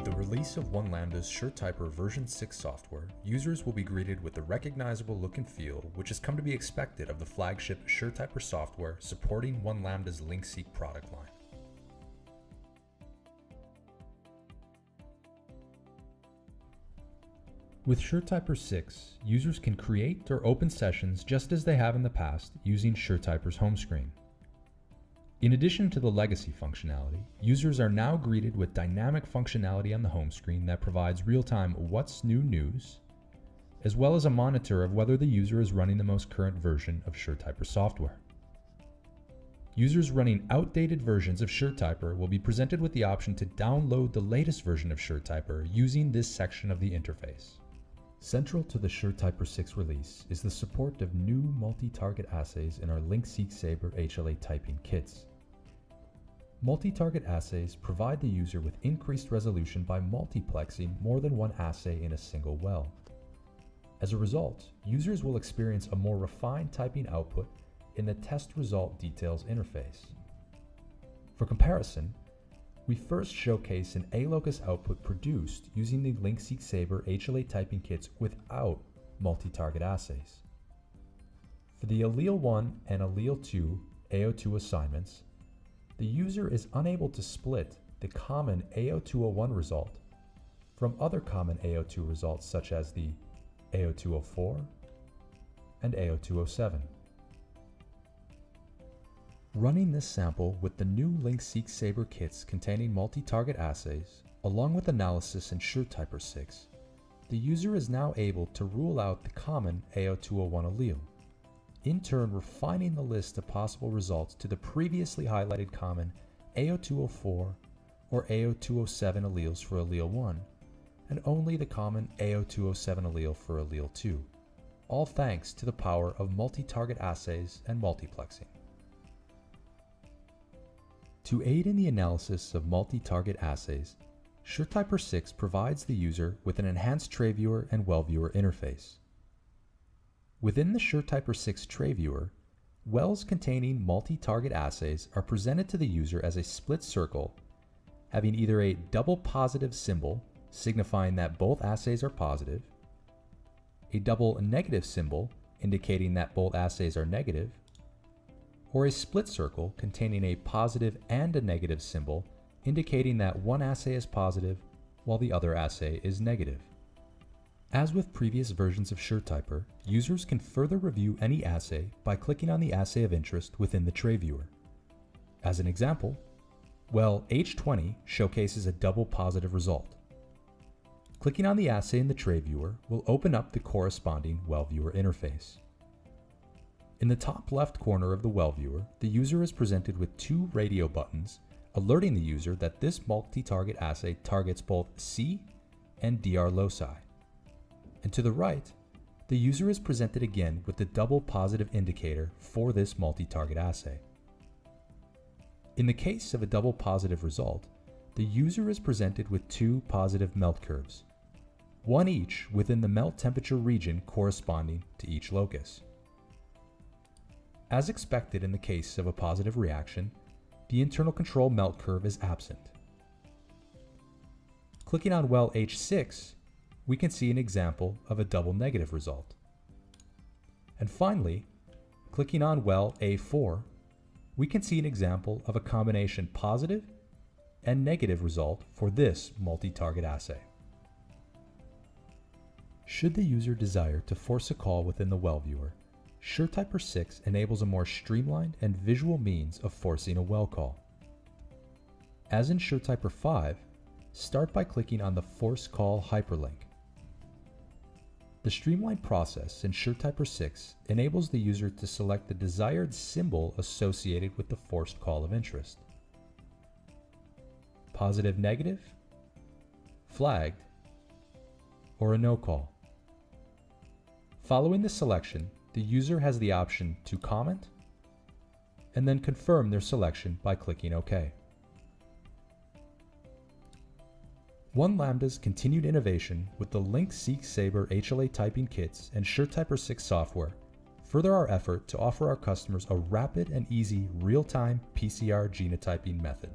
With the release of One Lambda's SureTyper version 6 software, users will be greeted with the recognizable look and feel which has come to be expected of the flagship SureTyper software supporting One Lambda's LinkSeq product line. With SureTyper 6, users can create or open sessions just as they have in the past using SureTyper's home screen. In addition to the legacy functionality, users are now greeted with dynamic functionality on the home screen that provides real-time what's new news, as well as a monitor of whether the user is running the most current version of SureTyper software. Users running outdated versions of SureTyper will be presented with the option to download the latest version of SureTyper using this section of the interface. Central to the SureTyper 6 release is the support of new multi-target assays in our LinkSeq Sabre HLA typing kits. Multi-target assays provide the user with increased resolution by multiplexing more than one assay in a single well. As a result, users will experience a more refined typing output in the test result details interface. For comparison, we first showcase an A-locus output produced using the LinkSeq Sabre HLA typing kits without multi-target assays. For the allele 1 and allele 2 AO2 assignments, the user is unable to split the common AO201 result from other common AO2 results such as the AO204 and AO207. Running this sample with the new LinkSeq Sabre kits containing multi-target assays, along with analysis in SureTyper 6, the user is now able to rule out the common AO201 allele in turn refining the list of possible results to the previously highlighted common AO204 or AO207 alleles for allele 1, and only the common AO207 allele for allele 2, all thanks to the power of multi-target assays and multiplexing. To aid in the analysis of multi-target assays, SureTyper 6 provides the user with an enhanced tray viewer and well viewer interface. Within the SureTyper 6 tray viewer, wells containing multi-target assays are presented to the user as a split circle having either a double positive symbol signifying that both assays are positive, a double negative symbol indicating that both assays are negative, or a split circle containing a positive and a negative symbol indicating that one assay is positive while the other assay is negative. As with previous versions of SureTyper, users can further review any assay by clicking on the assay of interest within the tray viewer. As an example, well H20 showcases a double positive result. Clicking on the assay in the tray viewer will open up the corresponding well viewer interface. In the top left corner of the well viewer, the user is presented with two radio buttons alerting the user that this multi-target assay targets both C and DR loci. And to the right, the user is presented again with the double positive indicator for this multi-target assay. In the case of a double positive result, the user is presented with two positive melt curves, one each within the melt temperature region corresponding to each locus. As expected in the case of a positive reaction, the internal control melt curve is absent. Clicking on well H6 we can see an example of a double negative result. And finally, clicking on well A4, we can see an example of a combination positive and negative result for this multi-target assay. Should the user desire to force a call within the well viewer, SureTyper 6 enables a more streamlined and visual means of forcing a well call. As in SureTyper 5, start by clicking on the Force Call hyperlink. The streamlined process in SureTyper 6 enables the user to select the desired symbol associated with the forced call of interest. Positive negative, flagged, or a no call. Following the selection, the user has the option to comment and then confirm their selection by clicking OK. One Lambda's continued innovation with the LinkSeq Sabre HLA typing kits and SureTyper 6 software further our effort to offer our customers a rapid and easy real-time PCR genotyping method.